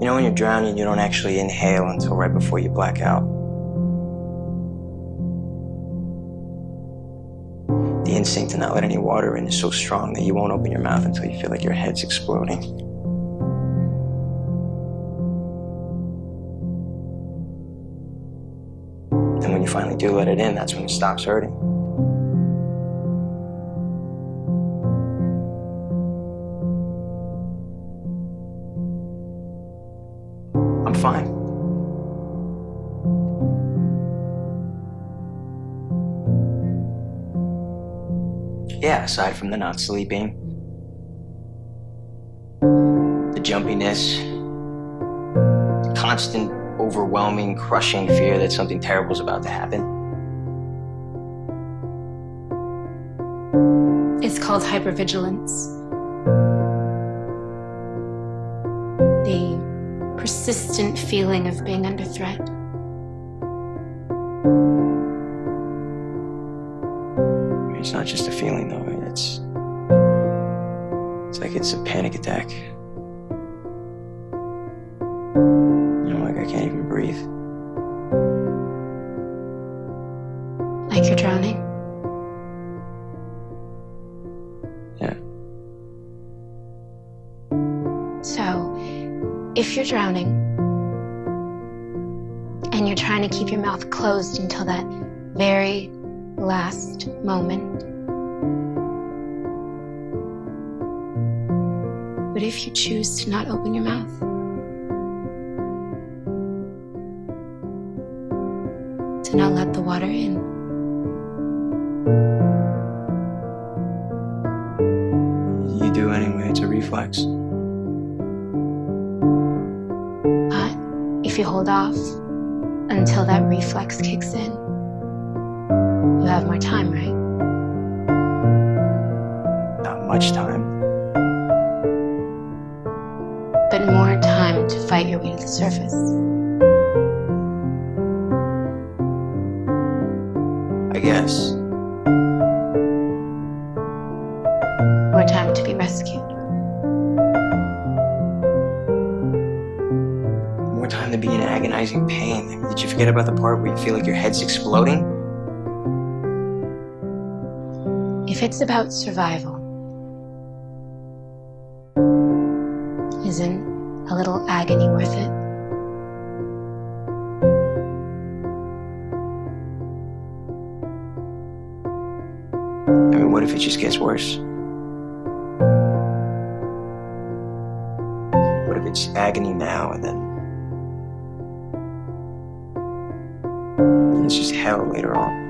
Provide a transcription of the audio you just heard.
You know when you're drowning, you don't actually inhale until right before you black out. The instinct to not let any water in is so strong that you won't open your mouth until you feel like your head's exploding. And when you finally do let it in, that's when it stops hurting. I'm fine. Yeah, aside from the not sleeping, the jumpiness, the constant, overwhelming, crushing fear that something terrible is about to happen. It's called hypervigilance. Persistent feeling of being under threat. It's not just a feeling, though. It's it's like it's a panic attack. You know, like I can't even breathe. Like you're drowning. Yeah. If you're drowning and you're trying to keep your mouth closed until that very last moment. But if you choose to not open your mouth, to not let the water in, You do anyway. It's a reflex. If you hold off until that reflex kicks in, you have more time, right? Not much time. But more time to fight your way to the surface. I guess. Agonizing pain. Did you forget about the part where you feel like your head's exploding? If it's about survival, isn't a little agony worth it? I mean, what if it just gets worse? What if it's agony now and then it's just hell later on?